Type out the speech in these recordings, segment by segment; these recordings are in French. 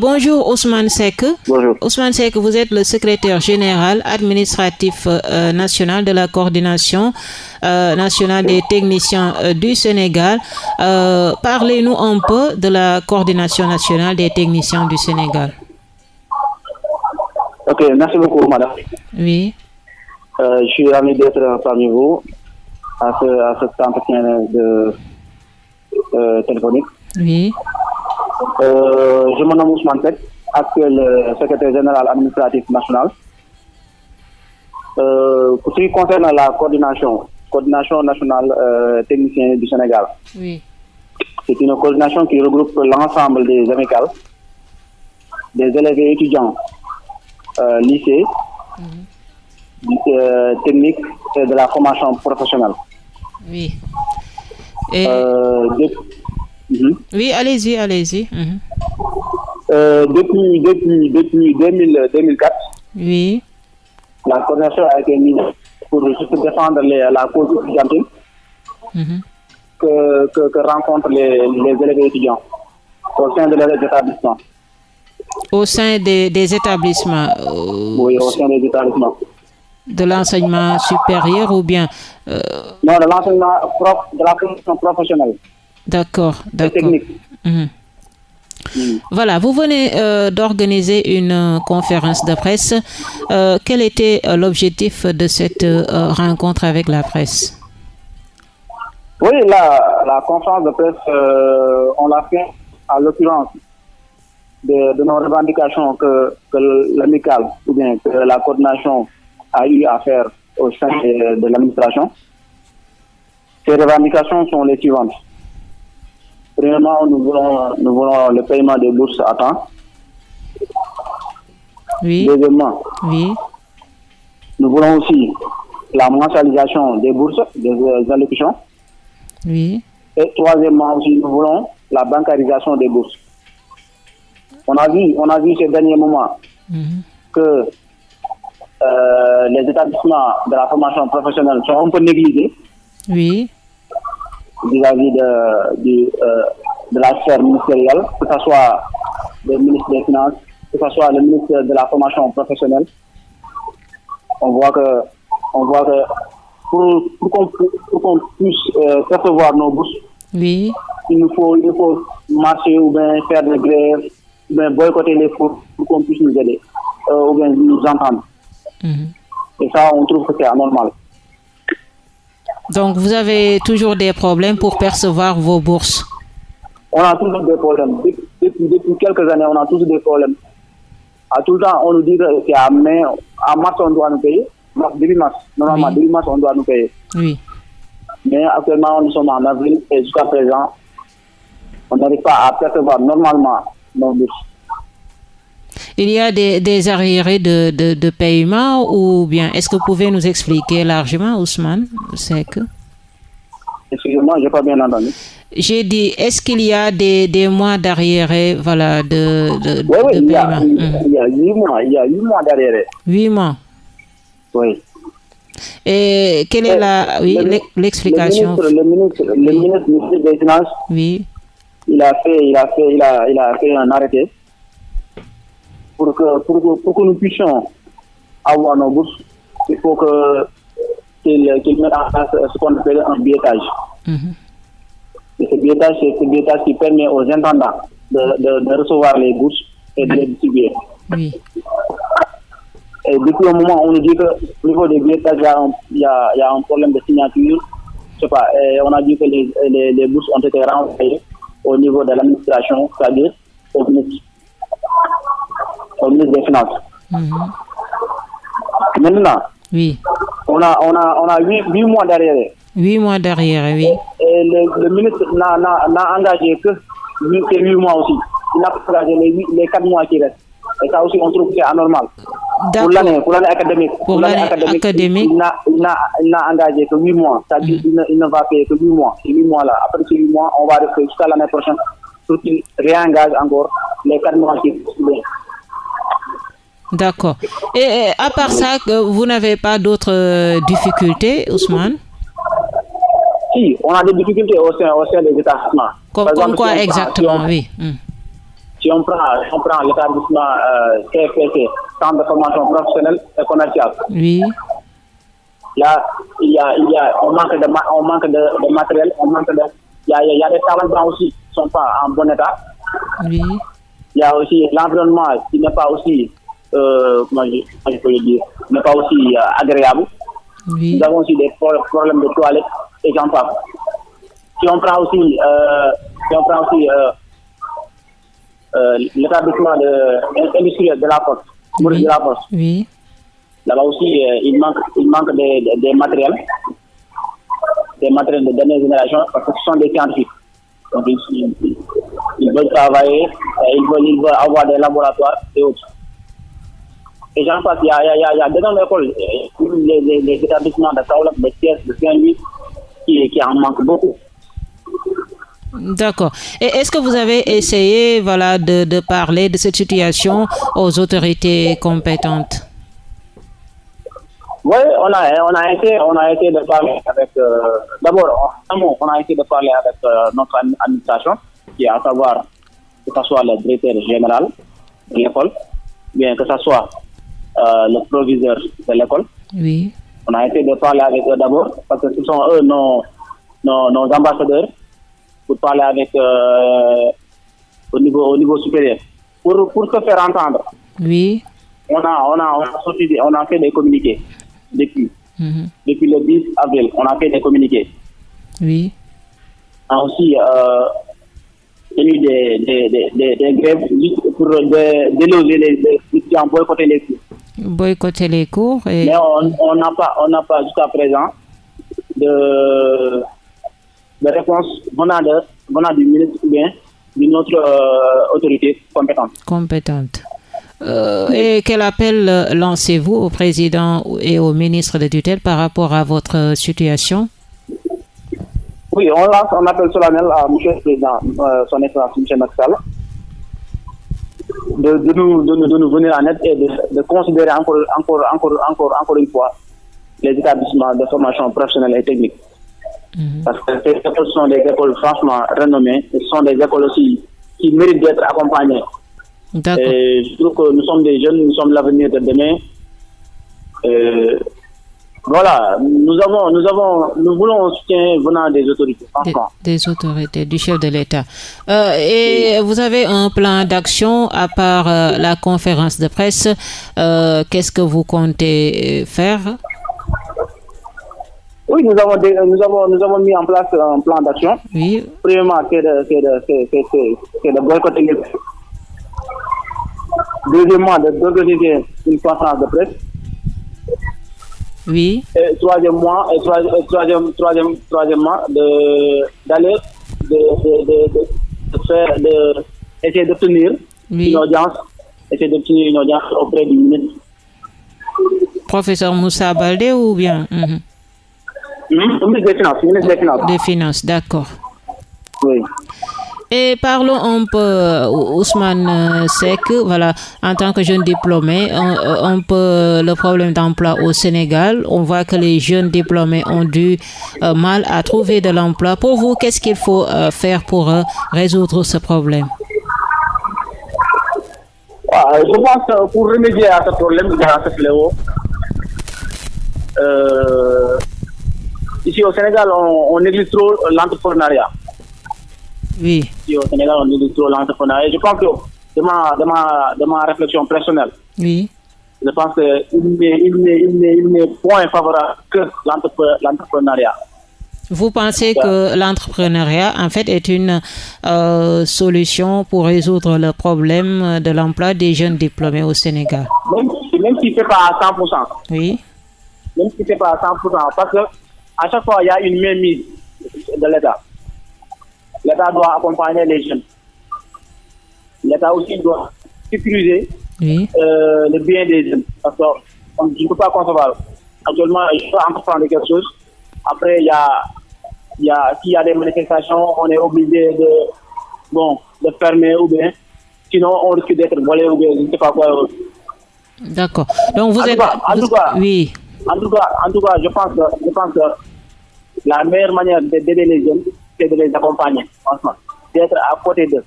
Bonjour Ousmane Sek. Bonjour. Ousmane Sek, vous êtes le secrétaire général administratif euh, national de la coordination euh, nationale des techniciens euh, du Sénégal. Parlez-nous un peu de la coordination nationale des techniciens du Sénégal. Ok, merci beaucoup madame. Oui. je suis ravi d'être parmi vous à, ce, à cet entretien de, téléphonique. Oui. Euh, je me nomme Ousmane actuel euh, secrétaire général administratif national. Euh, pour ce qui concerne la coordination, coordination nationale euh, technicien du Sénégal. Oui. C'est une coordination qui regroupe l'ensemble des amicales, des élèves et étudiants lycée, mhm. technique et de la formation professionnelle. Oui. Et... Mhm. Oui, allez-y, allez-y. Mhm. Euh, depuis, depuis, depuis 2004, oui. la coordination a été mise pour défendre la cause étudiantine mhm. que, que, rencontrent les, les, élèves étudiants au sein de leurs établissements. Au sein des, des établissements euh, Oui, au sein des établissements. De l'enseignement supérieur ou bien euh, Non, de l'enseignement de la formation professionnelle. D'accord, d'accord. Mhm. Mm. Voilà, vous venez euh, d'organiser une euh, conférence de presse. Euh, quel était l'objectif de cette rencontre avec la presse? Oui, la, la conférence de presse, on l'a fait à l'occurrence de, nos revendications que, que l'amicale ou bien que la coordination a eu à faire au sein de l'administration. Ces revendications sont les suivantes. Premièrement, nous voulons, nous voulons le paiement des bourses à temps. Oui. Deuxièmement, oui. nous voulons aussi la mensualisation des bourses, des, allocations. Oui. Et troisièmement aussi, nous voulons la bancarisation des bourses. On a vu, on a vu ces derniers moments mhm. que euh, les établissements de la formation professionnelle sont un peu négligés. Oui vis-à-vis de, euh, de, la sphère ministérielle, que ce soit le ministre des Finances, que ce soit le ministre de la formation professionnelle. On voit que, on voit que pour, pour qu'on puisse euh, percevoir nos bourses, oui. il, nous faut, il faut marcher ou bien faire des grèves, ou bien boycotter les cours pour qu'on puisse nous aider, euh, ou bien nous entendre. Mhm. Et ça, on trouve que c'est anormal. Donc, vous avez toujours des problèmes pour percevoir vos bourses On a toujours des problèmes. Depuis, depuis, quelques années, on a toujours des problèmes. À tout le temps, on nous dit qu'à mars, on doit nous payer. début mars. Normalement, début mars, on doit nous payer. Oui. Mais actuellement, nous sommes en avril et jusqu'à présent, on n'arrive pas à percevoir normalement nos bourses. Il y a des, des arriérés de, de, paiement ou bien est-ce que vous pouvez nous expliquer largement, Ousmane? C'est que. Excusez-moi, je n'ai pas bien entendu. J'ai dit, est-ce qu'il y a des, des mois d'arriérés voilà, de, de, oui, oui, il y, a, il y a huit mois, il y a huit mois d'arriérés. Huit mois? Oui. Et quelle est la, oui, l'explication? le, ministre, le, ministre, le ministre des Finances, oui. il a fait, il a fait, il a, il a fait un arrêté pour que, pour, pour que nous puissions avoir nos bourses, il faut que qu'il mette en place ce qu'on appelle un billetage. Mhm. Et ce billetage, c'est ce billetage qui permet aux intendants de, de, recevoir les bourses et de les distribuer. Oui. Et depuis le moment où on nous dit qu'au niveau des billetages, il y, y a un problème de signature, je sais pas, et on a dit que les, les, les bourses ont été renvoyées au niveau de l'administration, c'est-à-dire au ministre au ministre des Finances. Mhm. Maintenant, oui. on a, on a, on a 8, mois derrière. 8 mois derrière, oui. Et le, ministre n'a engagé que 8, mois aussi. Il n'a pas engagé les, les 4 mois qui restent. Et ça aussi, on trouve que c'est anormal. Pour l'année académique, pour l'année académique, il n'a engagé que 8 mois. C'est-à-dire qu'il il, ne va payer que 8 mois. Ces 8 mois-là, après ces 8 mois, on va rester jusqu'à l'année prochaine pour qu'il réengage encore les 4 mois qui restent. D'accord. Et, à part ça, vous n'avez pas d'autres euh, difficultés, Ousmane? Si, on a des difficultés au sein, des établissements. Comme, quoi exactement, oui. Hmm. si on prend, on prend l'établissement euh, CFPC, Centre de formation professionnelle et commerciale. Oui. Là, il y a, il y a, on manque de, on manque de, de matériel, on manque de, il y a, il y a des talents aussi qui ne sont pas en bon état. Oui. Il y a aussi l'environnement qui n'est pas aussi, euh, comment je, je peux le dire, n'est pas aussi euh, agréable. Oui. Nous avons aussi des pro- problèmes de toilettes et j'en passe. Si on prend aussi, euh, si on prend aussi l'établissement de, industriel de la de la Oui. là-bas aussi, il manque, il manque des, des- des matériels, des matériels de dernière génération, parce que ce sont des scientifiques. Donc, ils, ils- ils veulent travailler, ils veulent, ils veulent avoir des laboratoires et autres. Et j'en passe, il y a, il y a, il y a d'énormes écoles, euh, les, les, les établissements de Kaolak, de Thiès, de Saint-Louis, qui, qui en manquent beaucoup. D'accord. Et est-ce que vous avez essayé voilà, de, de parler de cette situation aux autorités compétentes? Oui, on a, on a été, on a de parler avec, euh, d'abord, on a été de parler avec euh, notre admi- administration, qui est à savoir que ce soit le directeur général de l'école, bien que ce soit le proviseur de l'école. Oui. On a été de parler avec eux d'abord, parce que ce sont eux nos, nos, nos ambassadeurs, pour parler avec euh, au, niveau, au niveau supérieur. Pour, pour se faire entendre, Oui. on a, on a, on a, sorti on a fait des communiqués depuis Mhm. depuis le 10 avril, on a fait des communiqués. Oui. On a aussi euh, tenu des, des, des, grèves pour dé- déloger les les boycotter les cours. Boycotter les cours et Mais on n'a pas, on n'a pas jusqu'à présent de, de réponse venant, de, venant du ministre ou bien d'une autre euh, autorité compétente. compétentes. Euh, et quel appel euh, lancez-vous au président et au ministre de tutelle par rapport à votre situation? Oui, on lance un appel solennel à M. le Président, euh, son Excellence M. Maxal, de, de, nous, de, nous, de nous venir en aide et de, de considérer encore, encore, encore, encore, encore une fois les établissements de formation professionnelle et technique. Mhm. Parce que ces écoles sont des écoles franchement renommées, et ce sont des écoles aussi qui méritent d'être accompagnées. Et je trouve que nous sommes des jeunes, nous sommes l'avenir de demain. Euh, voilà, nous avons, nous avons, nous voulons un soutien venant des autorités, Des, des autorités, du chef de l'État. Euh, et vous avez un plan d'action à part euh, la conférence de presse. Euh, Qu'est-ce que vous comptez faire? Oui, nous avons, dé- nous avons, nous avons mis en place un plan d'action. Oui, Premièrement, c'est de, de, de boycotter Deuxièmement, de- d'organiser une conférence de presse. Oui, Et troisièmement, et troi- et troisième, troisième, troisièmement, de, d'aller, de, de, de, de, faire, de, essayer d'obtenir Oui. une audience, essayer d'obtenir une audience auprès du ministre. professeur Moussa Baldé ou bien Mhm. Le ministre des Finances, ministre des Finances. des Finances, d'accord. Et parlons un peu, euh, Ousmane euh, Sek, voilà, en tant que jeune diplômé, un, euh, un peu le problème d'emploi au Sénégal. On voit que les jeunes diplômés ont du euh, mal à trouver de l'emploi. Pour vous, qu'est-ce qu'il faut euh, faire pour euh, résoudre ce problème? Je pense que pour remédier à ce problème, euh, ici au Sénégal, on, on néglige trop l'entrepreneuriat. Oui, Ici au Sénégal, on néglige trop l'entrepreneuriat. Et je pense que de ma, de ma, de ma réflexion personnelle, oui, je pense qu'il n'est point favorable que l'entrepre- l'entrepreneuriat. Vous pensez que l'entrepreneuriat, en fait, est une euh, solution pour résoudre le problème de l'emploi des jeunes diplômés au Sénégal? Même si, même si ce n'est pas à 100%. Oui, même si ce n'est pas à 100%, parce que à chaque fois, il y a une mainmise de l'État. L'État doit accompagner les jeunes. L'État aussi doit sécuriser oui, euh, le bien des jeunes. Parce que on- je ne peux pas concevoir. Actuellement, je peux entreprendre quelque chose. Après, il y a, y a, s'il y a des manifestations, on est obligé de, bon, de fermer ou bien, sinon on risque d'être volé ou bien, je ne sais pas quoi. d'accord. Donc vous En tout êtes... cas, en vous- tout cas, oui, En tout cas, en tout cas, je pense que, je pense que la meilleure manière de- d'aider les jeunes, c'est de les accompagner, franchement. D'être à côté d'eux.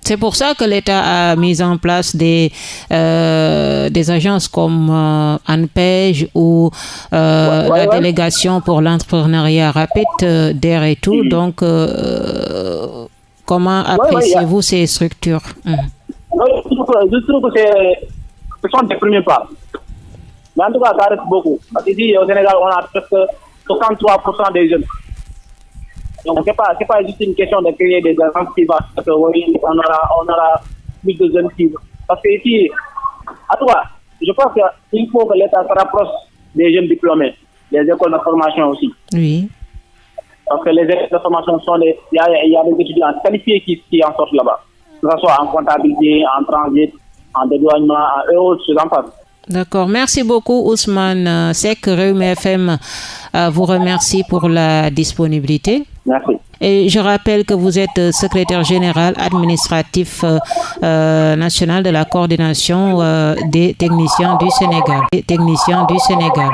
C'est pour ça que l'État a mis en place des, euh, des agences comme euh, ANPEJ ou euh, la délégation pour l'entrepreneuriat rapide d'air et tout. Donc, comment appréciez-vous ces structures? Hum. Je trouve que ce sont des premiers pas. Mais en tout cas, ça reste beaucoup. Parce qu'ici, au Sénégal, on a presque 63% des jeunes donc, ce n'est pas, pas juste une question de créer des agences qui vont, parce que oui, on aura, on aura plus de jeunes qui Parce que ici, à toi, je pense qu'il faut que l'État se rapproche des jeunes diplômés, des écoles de formation aussi. Oui. Parce que les écoles de formation sont des. Il y a, y a des étudiants qualifiés qui, qui en sortent là-bas. Que ce soit en comptabilité, en transit, en dédouanement, et autres choses en face. D'accord. Merci beaucoup, Ousmane Sek. Réum FM vous remercie pour la disponibilité. Et je rappelle que vous êtes secrétaire général administratif euh, euh, national de la coordination. Des techniciens du Sénégal.